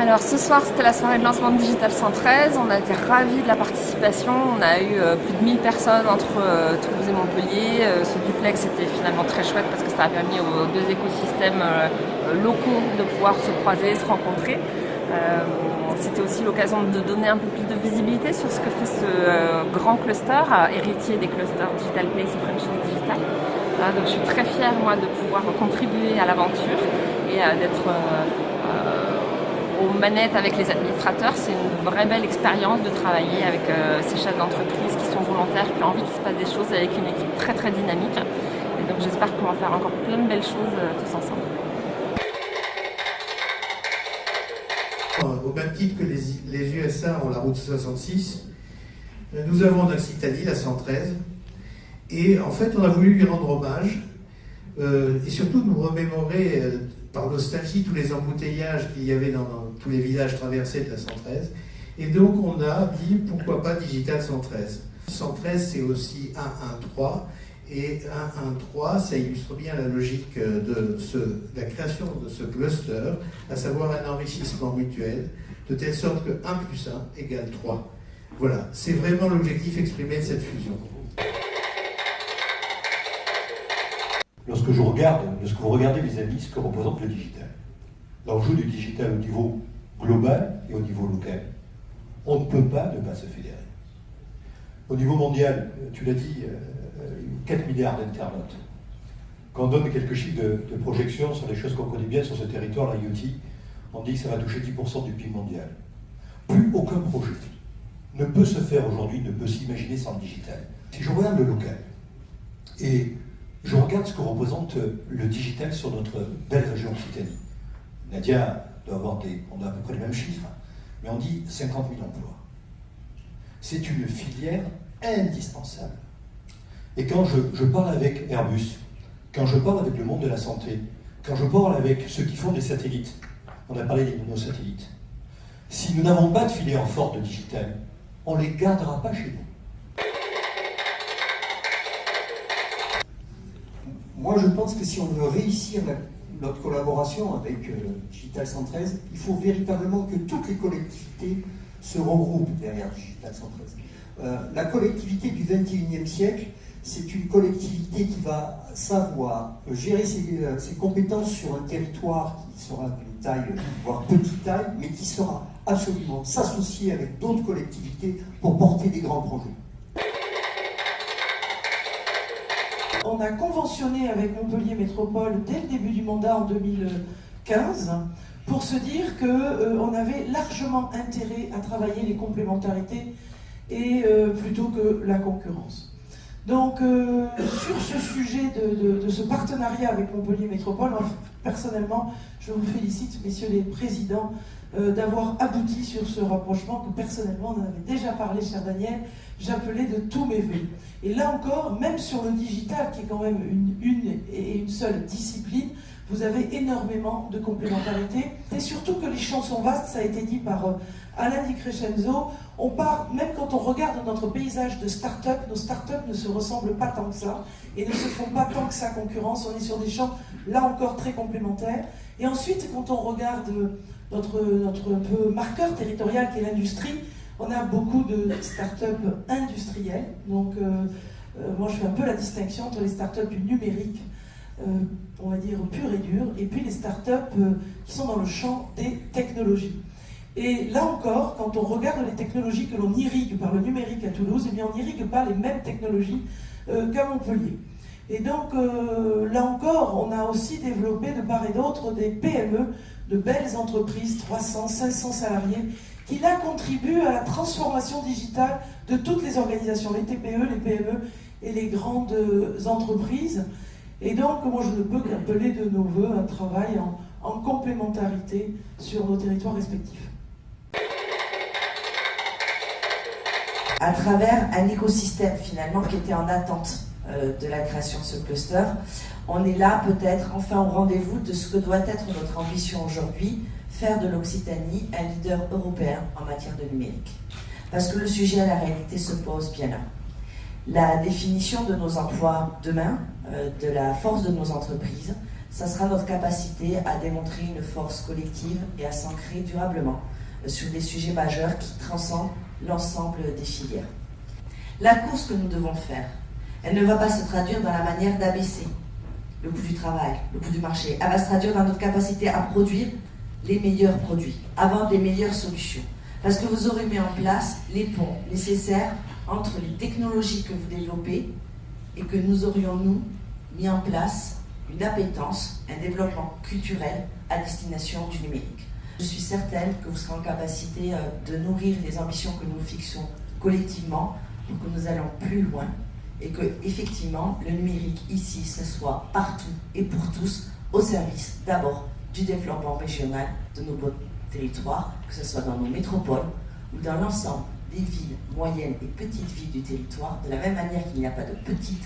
Alors ce soir c'était la soirée de lancement de Digital 113, on a été ravis de la participation, on a eu euh, plus de 1000 personnes entre euh, Toulouse et Montpellier. Euh, ce duplex était finalement très chouette parce que ça a permis aux deux écosystèmes locaux de pouvoir se croiser, se rencontrer. C'était aussi l'occasion de donner un peu plus de visibilité sur ce que fait ce grand cluster, héritier des clusters Digital Place et French Digital. donc je suis très fière moi de pouvoir contribuer à l'aventure et d'être aux manettes avec les administrateurs. C'est une vraie belle expérience de travailler avec euh, ces chefs d'entreprise qui sont volontaires, qui ont envie qu'il se passe des choses avec une équipe très très dynamique. Et donc j'espère qu'on va faire encore plein de belles choses euh, tous ensemble. Au même titre que les, USA ont la route 66, nous avons Occitanie, la 113, et en fait on a voulu lui rendre hommage euh, et surtout nous remémorer par nostalgie tous les embouteillages qu'il y avait dans, tous les villages traversés de la 113. Et donc on a dit pourquoi pas Digital 113. 113 c'est aussi 113 et 113 ça illustre bien la logique de, ce, la création de ce cluster, à savoir un enrichissement mutuel, de telle sorte que 1 plus 1 égale 3. Voilà, c'est vraiment l'objectif exprimé de cette fusion. Lorsque je regarde, lorsque vous regardez les amis, ce que représente le digital, l'enjeu du digital au niveau global et au niveau local, on ne peut pas ne pas se fédérer. Au niveau mondial, tu l'as dit, 4 euh, milliards d'internautes. Quand on donne quelques chiffres de, projection sur les choses qu'on connaît bien sur ce territoire, l'IoT, on dit que ça va toucher 10% du PIB mondial. Plus aucun projet ne peut se faire aujourd'hui, ne peut s'imaginer sans le digital. Si je regarde le local, et je regarde ce que représente le digital sur notre belle région Occitanie. Nadia doit avoir des, on a à peu près les mêmes chiffres, mais on dit 50 000 emplois. C'est une filière indispensable. Et quand je, parle avec Airbus, quand je parle avec le monde de la santé, quand je parle avec ceux qui font des satellites, on a parlé des satellites, si nous n'avons pas de filière forte de digital, on ne les gardera pas chez nous. Moi, je pense que si on veut réussir notre collaboration avec euh, Digital 113, il faut véritablement que toutes les collectivités se regroupent derrière Digital 113. Euh, la collectivité du 21e siècle, c'est une collectivité qui va savoir gérer euh, ses, compétences sur un territoire qui sera d'une taille, voire petite taille, mais qui sera absolument s'associer avec d'autres collectivités pour porter des grands projets. On a conventionné avec Montpellier Métropole dès le début du mandat en 2015 pour se dire qu'on euh, avait largement intérêt à travailler les complémentarités et euh, plutôt que la concurrence. Donc euh, sur ce sujet de, ce partenariat avec Montpellier Métropole, personnellement, je vous félicite, messieurs les présidents, d'avoir abouti sur ce rapprochement que personnellement, on en avait déjà parlé, cher Daniel, j'appelais de tous mes voeux. Et là encore, même sur le digital, qui est quand même une, une et une seule discipline, vous avez énormément de complémentarité. Et surtout que les champs sont vastes, ça a été dit par euh, Alain Di Crescenzo. On part, même quand on regarde notre paysage de start-up, nos start-up ne se ressemblent pas tant que ça et ne se font pas tant que ça concurrence. On est sur des champs, là encore, très complémentaires. Et ensuite, quand on regarde notre, marqueur territorial qui est l'industrie, on a beaucoup de start-up industrielles. Donc, euh, euh, moi, je fais un peu la distinction entre les start-up numériques, euh, on va dire pure et dure, et puis les start-up qui sont dans le champ des technologies. Et là encore, quand on regarde les technologies que l'on irrigue par le numérique à Toulouse, eh bien on n'irrigue pas les mêmes technologies qu'à Montpellier. Et donc, là encore, on a aussi développé de part et d'autre des PME, de belles entreprises, 300, 500 salariés, qui là contribue à la transformation digitale de toutes les organisations, les TPE, les PME et les grandes entreprises. Et donc, moi, je ne peux qu'appeler de nos voeux un travail en, en complémentarité sur nos territoires respectifs. À travers un écosystème finalement qui était en attente euh, de la création de ce cluster, on est là peut-être enfin au rendez-vous de ce que doit être notre ambition aujourd'hui, faire de l'Occitanie un leader européen en matière de numérique. Parce que le sujet à la réalité se pose bien là. La définition de nos emplois demain, euh, de la force de nos entreprises, ça sera notre capacité à démontrer une force collective et à s'ancrer durablement euh, sur des sujets majeurs qui transcendent l'ensemble des filières. La course que nous devons faire, elle ne va pas se traduire dans la manière d'abaisser le coût du travail, le coût du marché. Elle va se traduire dans notre capacité à produire les meilleurs produits, à vendre les meilleures solutions. Parce que vous aurez mis en place les ponts nécessaires entre les technologies que vous développez et que nous aurions, nous, mis en place une appétence, un développement culturel à destination du numérique. Je suis certaine que vous serez en capacité euh, de nourrir les ambitions que nous fixons collectivement pour que nous allons plus loin et que, effectivement, le numérique ici, ce soit partout et pour tous au service d'abord du développement régional de nos territoires, que ce soit dans nos métropoles ou dans l'ensemble des villes moyennes et petites villes du territoire, de la même manière qu'il n'y a pas de petites,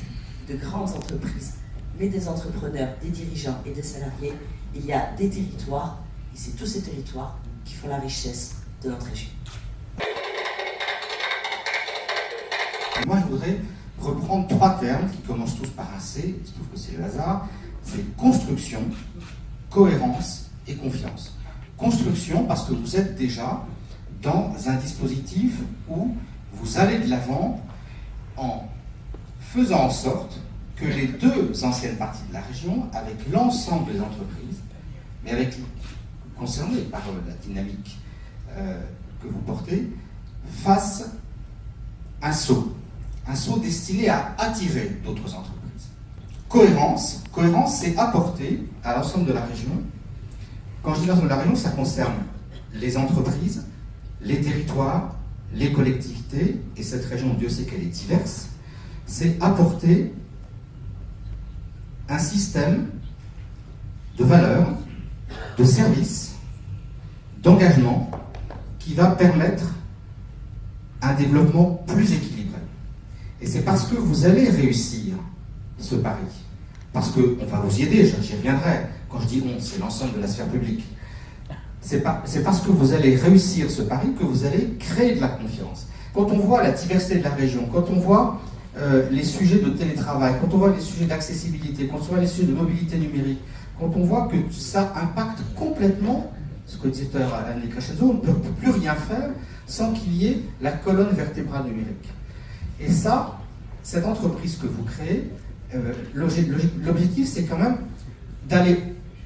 de grandes entreprises, mais des entrepreneurs, des dirigeants et des salariés, il y a des territoires, et c'est tous ces territoires qui font la richesse de notre région. Moi, je voudrais reprendre trois termes qui commencent tous par un C, je trouve que c'est le hasard, c'est construction, cohérence et confiance. Construction parce que vous êtes déjà dans un dispositif où vous allez de l'avant en faisant en sorte que les deux anciennes parties de la région, avec l'ensemble des entreprises, mais avec concernées par la dynamique euh, que vous portez, fassent un saut un saut destiné à attirer d'autres entreprises. Cohérence, cohérence, c'est apporter à l'ensemble de la région. Quand je dis l'ensemble de la région, ça concerne les entreprises, les territoires, les collectivités, et cette région, Dieu sait qu'elle est diverse, c'est apporter un système de valeurs, de services, d'engagement qui va permettre un développement plus équilibré. Et c'est parce que vous allez réussir ce pari, parce qu'on va vous y aider, j'y reviendrai, quand je dis on, c'est l'ensemble de la sphère publique. C'est parce que vous allez réussir ce pari que vous allez créer de la confiance. Quand on voit la diversité de la région, quand on voit euh, les sujets de télétravail, quand on voit les sujets d'accessibilité, quand on voit les sujets de mobilité numérique, quand on voit que ça impacte complètement ce que disait Anne Crescenzo, on ne peut plus rien faire sans qu'il y ait la colonne vertébrale numérique. Et ça, cette entreprise que vous créez, euh, l'objectif c'est quand même d'aller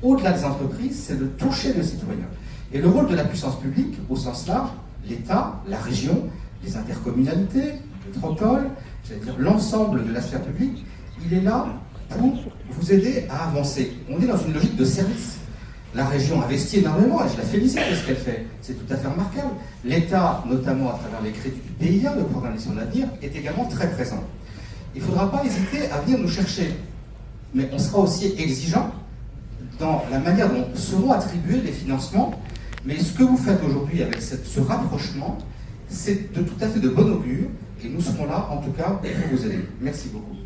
au-delà des entreprises, c'est de toucher le citoyen. Et le rôle de la puissance publique, au sens large, l'État, la région, les intercommunalités, métropoles, j'allais dire l'ensemble de la sphère publique, il est là pour vous aider à avancer. On est dans une logique de service. La région investit énormément, et je la félicite de ce qu'elle fait, c'est tout à fait remarquable. L'État, notamment à travers les crédits du PIA, le programme d'avenir, est également très présent. Il ne faudra pas hésiter à venir nous chercher, mais on sera aussi exigeant dans la manière dont seront attribués les financements. Mais ce que vous faites aujourd'hui avec ce rapprochement, c'est de tout à fait de bon augure, et nous serons là, en tout cas, pour vous aider. Merci beaucoup.